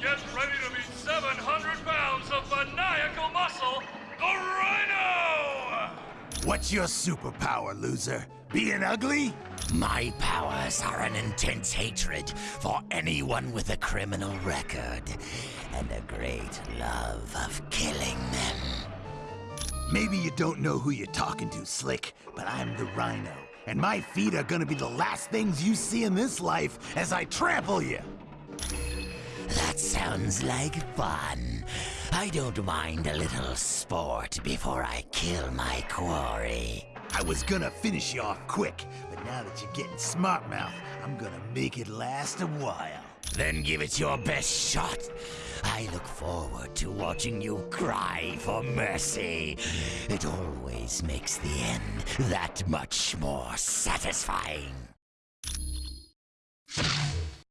Get ready to meet 700 pounds of maniacal muscle, the Rhino! What's your superpower, loser? Being ugly? My powers are an intense hatred for anyone with a criminal record and a great love of killing them. Maybe you don't know who you're talking to, Slick, but I'm the Rhino, and my feet are gonna be the last things you see in this life as I trample you. That sounds like fun. I don't mind a little sport before I kill my quarry. I was gonna finish you off quick, but now that you're getting smart mouth, I'm gonna make it last a while. Then give it your best shot. I look forward to watching you cry for mercy. It always makes the end that much more satisfying.